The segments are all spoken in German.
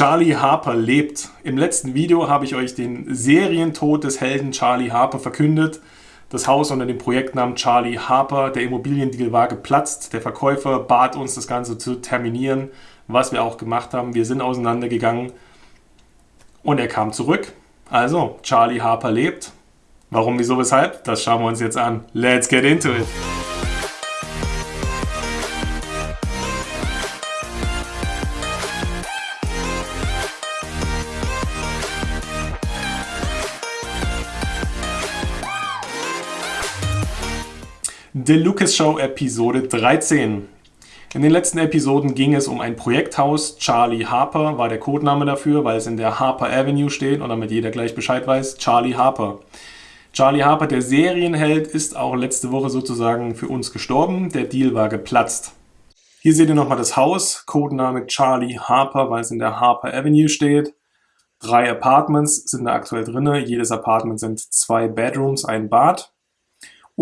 Charlie Harper lebt. Im letzten Video habe ich euch den Serientod des Helden Charlie Harper verkündet. Das Haus unter dem Projektnamen Charlie Harper, der Immobiliendeal war geplatzt. Der Verkäufer bat uns, das Ganze zu terminieren, was wir auch gemacht haben. Wir sind auseinandergegangen und er kam zurück. Also, Charlie Harper lebt. Warum, wieso, weshalb? Das schauen wir uns jetzt an. Let's get into it! The Lucas Show Episode 13. In den letzten Episoden ging es um ein Projekthaus. Charlie Harper war der Codename dafür, weil es in der Harper Avenue steht und damit jeder gleich Bescheid weiß. Charlie Harper. Charlie Harper, der Serienheld, ist auch letzte Woche sozusagen für uns gestorben. Der Deal war geplatzt. Hier seht ihr nochmal das Haus, Codename Charlie Harper, weil es in der Harper Avenue steht. Drei Apartments sind da aktuell drin. Jedes Apartment sind zwei Bedrooms, ein Bad.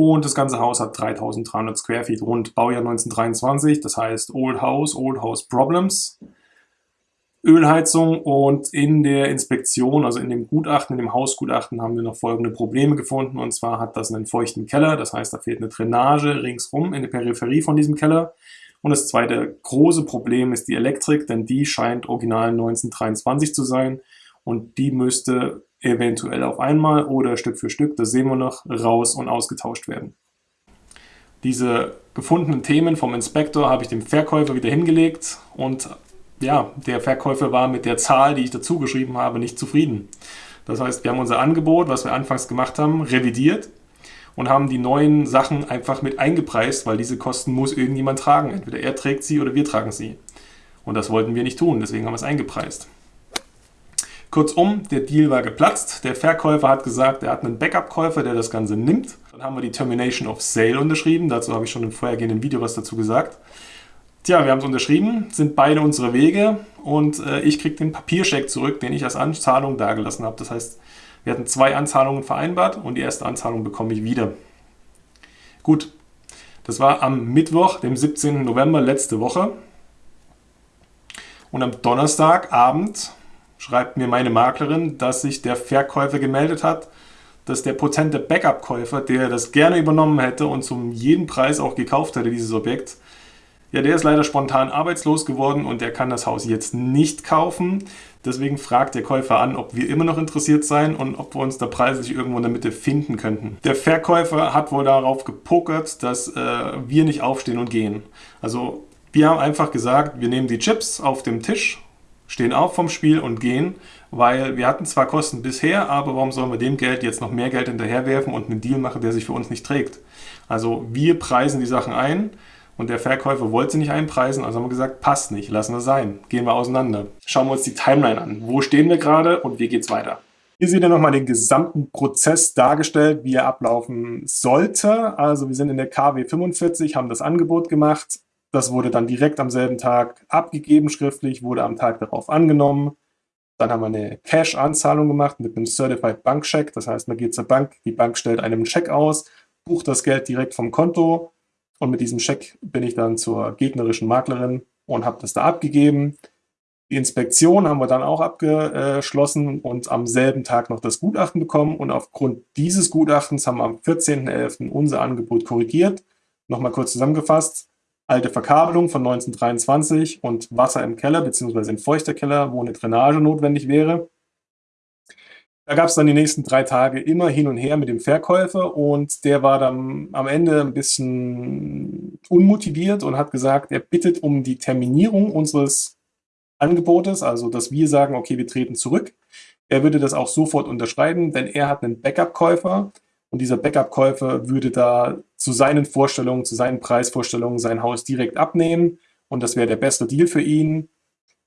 Und das ganze Haus hat 3300 Square Feet, rund. Baujahr 1923, das heißt Old House, Old House Problems. Ölheizung und in der Inspektion, also in dem Gutachten, in dem Hausgutachten haben wir noch folgende Probleme gefunden. Und zwar hat das einen feuchten Keller, das heißt da fehlt eine Drainage ringsrum in der Peripherie von diesem Keller. Und das zweite große Problem ist die Elektrik, denn die scheint original 1923 zu sein. Und die müsste eventuell auf einmal oder Stück für Stück, das sehen wir noch, raus und ausgetauscht werden. Diese gefundenen Themen vom Inspektor habe ich dem Verkäufer wieder hingelegt und ja, der Verkäufer war mit der Zahl, die ich dazu geschrieben habe, nicht zufrieden. Das heißt, wir haben unser Angebot, was wir anfangs gemacht haben, revidiert und haben die neuen Sachen einfach mit eingepreist, weil diese Kosten muss irgendjemand tragen. Entweder er trägt sie oder wir tragen sie. Und das wollten wir nicht tun, deswegen haben wir es eingepreist. Kurzum, der Deal war geplatzt. Der Verkäufer hat gesagt, er hat einen Backup-Käufer, der das Ganze nimmt. Dann haben wir die Termination of Sale unterschrieben. Dazu habe ich schon im vorhergehenden Video was dazu gesagt. Tja, wir haben es unterschrieben, sind beide unsere Wege und äh, ich kriege den Papierscheck zurück, den ich als Anzahlung dagelassen habe. Das heißt, wir hatten zwei Anzahlungen vereinbart und die erste Anzahlung bekomme ich wieder. Gut, das war am Mittwoch, dem 17. November letzte Woche. Und am Donnerstagabend schreibt mir meine Maklerin, dass sich der Verkäufer gemeldet hat, dass der potente Backup-Käufer, der das gerne übernommen hätte und zum jeden Preis auch gekauft hätte, dieses Objekt, ja, der ist leider spontan arbeitslos geworden und der kann das Haus jetzt nicht kaufen. Deswegen fragt der Käufer an, ob wir immer noch interessiert seien und ob wir uns da preislich irgendwo in der Mitte finden könnten. Der Verkäufer hat wohl darauf gepokert, dass äh, wir nicht aufstehen und gehen. Also wir haben einfach gesagt, wir nehmen die Chips auf dem Tisch stehen auf vom Spiel und gehen, weil wir hatten zwar Kosten bisher, aber warum sollen wir dem Geld jetzt noch mehr Geld hinterherwerfen und einen Deal machen, der sich für uns nicht trägt? Also wir preisen die Sachen ein und der Verkäufer wollte sie nicht einpreisen, also haben wir gesagt, passt nicht, lassen wir sein, gehen wir auseinander. Schauen wir uns die Timeline an. Wo stehen wir gerade und wie geht's weiter? Hier seht ihr nochmal den gesamten Prozess dargestellt, wie er ablaufen sollte. Also wir sind in der KW 45, haben das Angebot gemacht, das wurde dann direkt am selben Tag abgegeben schriftlich, wurde am Tag darauf angenommen. Dann haben wir eine Cash-Anzahlung gemacht mit einem Certified Bank Check. Das heißt, man geht zur Bank, die Bank stellt einem einen Check aus, bucht das Geld direkt vom Konto und mit diesem Check bin ich dann zur gegnerischen Maklerin und habe das da abgegeben. Die Inspektion haben wir dann auch abgeschlossen und am selben Tag noch das Gutachten bekommen. Und aufgrund dieses Gutachtens haben wir am 14.11. unser Angebot korrigiert. Nochmal kurz zusammengefasst alte Verkabelung von 1923 und Wasser im Keller bzw. ein feuchter Keller, wo eine Drainage notwendig wäre. Da gab es dann die nächsten drei Tage immer hin und her mit dem Verkäufer und der war dann am Ende ein bisschen unmotiviert und hat gesagt, er bittet um die Terminierung unseres Angebotes, also dass wir sagen, okay, wir treten zurück. Er würde das auch sofort unterschreiben, denn er hat einen Backup-Käufer, und dieser Backup-Käufer würde da zu seinen Vorstellungen, zu seinen Preisvorstellungen sein Haus direkt abnehmen und das wäre der beste Deal für ihn.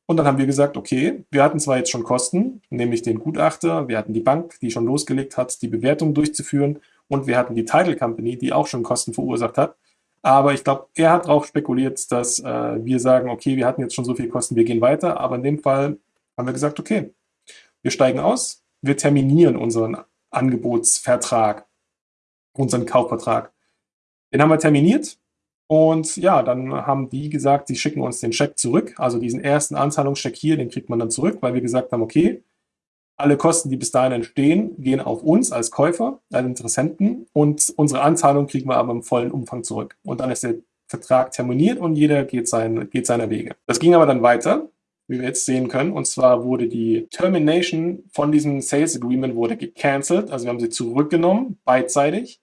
Und dann haben wir gesagt, okay, wir hatten zwar jetzt schon Kosten, nämlich den Gutachter, wir hatten die Bank, die schon losgelegt hat, die Bewertung durchzuführen und wir hatten die Title Company, die auch schon Kosten verursacht hat. Aber ich glaube, er hat darauf spekuliert, dass äh, wir sagen, okay, wir hatten jetzt schon so viel Kosten, wir gehen weiter. Aber in dem Fall haben wir gesagt, okay, wir steigen aus, wir terminieren unseren Angebotsvertrag unseren Kaufvertrag. Den haben wir terminiert Und ja, dann haben die gesagt, sie schicken uns den Scheck zurück. Also diesen ersten Anzahlungscheck hier, den kriegt man dann zurück, weil wir gesagt haben, okay, alle Kosten, die bis dahin entstehen, gehen auf uns als Käufer, als Interessenten und unsere Anzahlung kriegen wir aber im vollen Umfang zurück. Und dann ist der Vertrag terminiert und jeder geht, sein, geht seiner Wege. Das ging aber dann weiter, wie wir jetzt sehen können. Und zwar wurde die Termination von diesem Sales Agreement wurde gecancelt. Also wir haben sie zurückgenommen, beidseitig,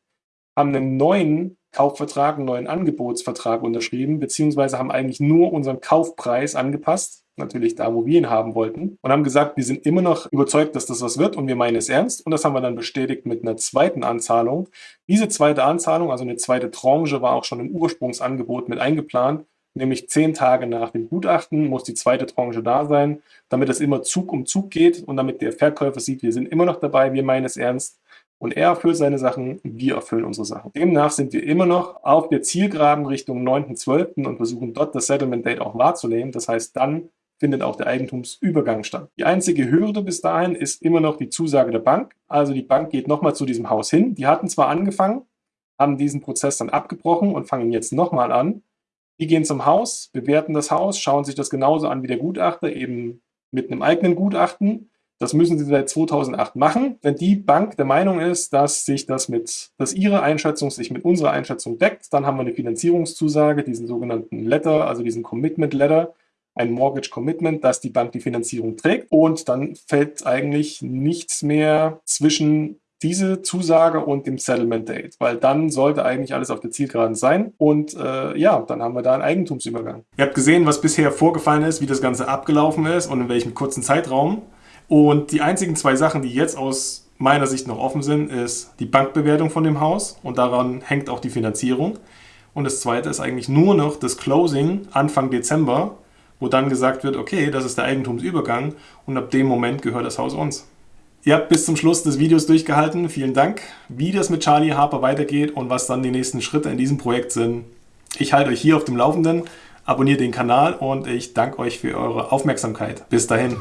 haben einen neuen Kaufvertrag, einen neuen Angebotsvertrag unterschrieben, beziehungsweise haben eigentlich nur unseren Kaufpreis angepasst, natürlich da, wo wir ihn haben wollten, und haben gesagt, wir sind immer noch überzeugt, dass das was wird und wir meinen es ernst. Und das haben wir dann bestätigt mit einer zweiten Anzahlung. Diese zweite Anzahlung, also eine zweite Tranche, war auch schon im Ursprungsangebot mit eingeplant. Nämlich zehn Tage nach dem Gutachten muss die zweite Tranche da sein, damit es immer Zug um Zug geht und damit der Verkäufer sieht, wir sind immer noch dabei, wir meinen es ernst und er erfüllt seine Sachen, wir erfüllen unsere Sachen. Demnach sind wir immer noch auf der Zielgeraden Richtung 9.12. und versuchen dort das Settlement Date auch wahrzunehmen. Das heißt, dann findet auch der Eigentumsübergang statt. Die einzige Hürde bis dahin ist immer noch die Zusage der Bank. Also die Bank geht nochmal zu diesem Haus hin. Die hatten zwar angefangen, haben diesen Prozess dann abgebrochen und fangen jetzt nochmal an. Die gehen zum Haus, bewerten das Haus, schauen sich das genauso an wie der Gutachter, eben mit einem eigenen Gutachten das müssen sie seit 2008 machen. Wenn die Bank der Meinung ist, dass sich das mit, dass ihre Einschätzung sich mit unserer Einschätzung deckt, dann haben wir eine Finanzierungszusage, diesen sogenannten Letter, also diesen Commitment Letter, ein Mortgage Commitment, dass die Bank die Finanzierung trägt. Und dann fällt eigentlich nichts mehr zwischen diese Zusage und dem Settlement Date, weil dann sollte eigentlich alles auf der Zielgeraden sein und äh, ja, dann haben wir da einen Eigentumsübergang. Ihr habt gesehen, was bisher vorgefallen ist, wie das Ganze abgelaufen ist und in welchem kurzen Zeitraum. Und die einzigen zwei Sachen, die jetzt aus meiner Sicht noch offen sind, ist die Bankbewertung von dem Haus und daran hängt auch die Finanzierung. Und das zweite ist eigentlich nur noch das Closing Anfang Dezember, wo dann gesagt wird, okay, das ist der Eigentumsübergang und ab dem Moment gehört das Haus uns. Ihr habt bis zum Schluss des Videos durchgehalten. Vielen Dank. Wie das mit Charlie Harper weitergeht und was dann die nächsten Schritte in diesem Projekt sind, ich halte euch hier auf dem Laufenden. Abonniert den Kanal und ich danke euch für eure Aufmerksamkeit. Bis dahin.